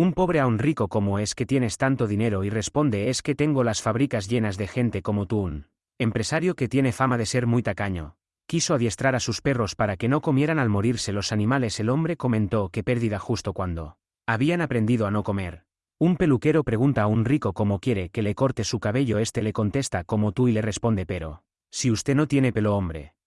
Un pobre a un rico como es que tienes tanto dinero y responde es que tengo las fábricas llenas de gente como tú un empresario que tiene fama de ser muy tacaño. Quiso adiestrar a sus perros para que no comieran al morirse los animales. El hombre comentó que pérdida justo cuando habían aprendido a no comer. Un peluquero pregunta a un rico cómo quiere que le corte su cabello. Este le contesta como tú y le responde pero, si usted no tiene pelo hombre,